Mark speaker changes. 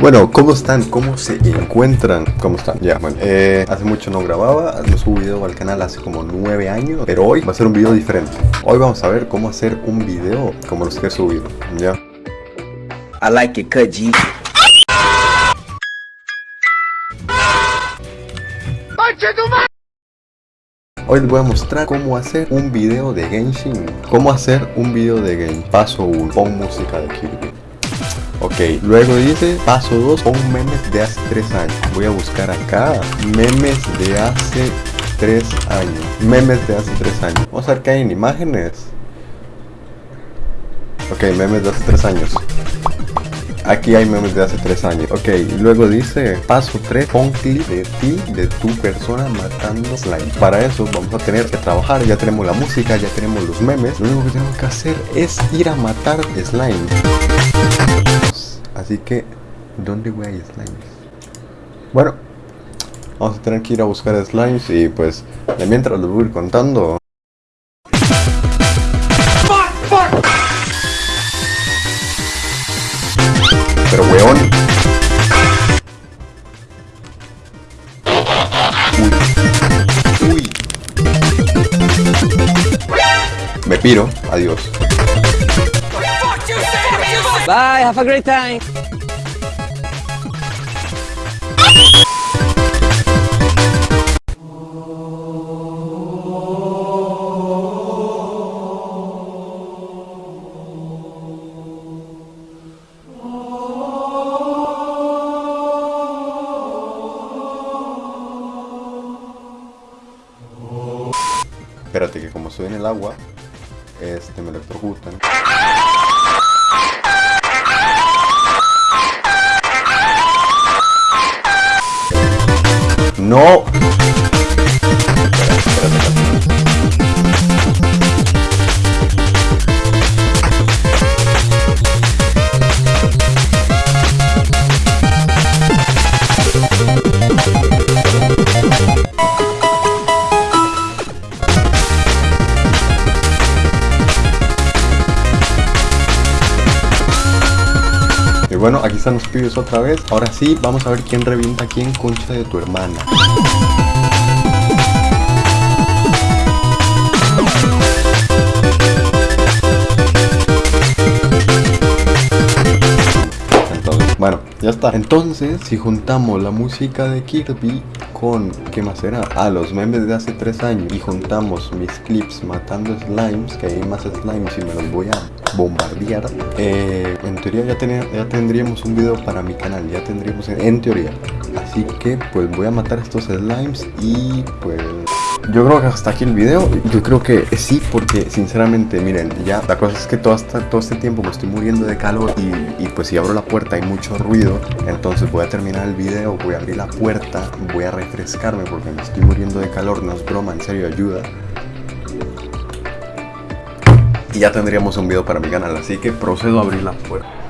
Speaker 1: Bueno, ¿cómo están? ¿Cómo se encuentran? ¿Cómo están? Ya, bueno, eh, hace mucho no grababa, no subo video al canal hace como nueve años, pero hoy va a ser un video diferente. Hoy vamos a ver cómo hacer un video como los que he subido, ¿ya?
Speaker 2: I like it, G.
Speaker 1: Hoy les voy a mostrar cómo hacer un video de Genshin Cómo hacer un video de Game Paso 1 Pon música de Kirby Ok, luego dice paso 2 Pon memes de hace 3 años Voy a buscar acá Memes de hace 3 años Memes de hace 3 años Vamos a ver qué hay en imágenes Ok, memes de hace 3 años Aquí hay memes de hace 3 años. Ok, luego dice, paso 3, pon clip de ti, de tu persona matando slime. Para eso vamos a tener que trabajar, ya tenemos la música, ya tenemos los memes. Lo único que tenemos que hacer es ir a matar slime. Así que, ¿dónde a ir slimes? Bueno, vamos a tener que ir a buscar slimes y pues, de mientras les voy a ir contando. Pero weón. Uy. Me piro. Adiós.
Speaker 2: Bye, have a great time.
Speaker 1: Espérate que como estoy en el agua, este me electrocutan. No. Bueno, aquí están los pibes otra vez. Ahora sí, vamos a ver quién revienta quién concha de tu hermana. Entonces, bueno, ya está. Entonces, si juntamos la música de Kirby con, ¿qué más era? Ah, los memes de hace tres años y juntamos mis clips matando slimes, que hay más slimes y me los voy a bombardear. eh, en teoría ya, tenía- ya tendríamos un video para mi canal, ya tendríamos, en, en teoría. Así que pues voy a matar estos slimes y pues... Yo creo que hasta aquí el video, yo creo que sí, porque sinceramente, miren, ya la cosa es que todo, esta- todo este tiempo me estoy muriendo de calor y, y, pues si abro la puerta hay mucho ruido, entonces voy a terminar el video, voy a abrir la puerta, voy a refrescarme porque me estoy muriendo de calor, no es broma, en serio, ayuda. Y ya tendríamos un video para mi canal, así que procedo a abrir la puerta.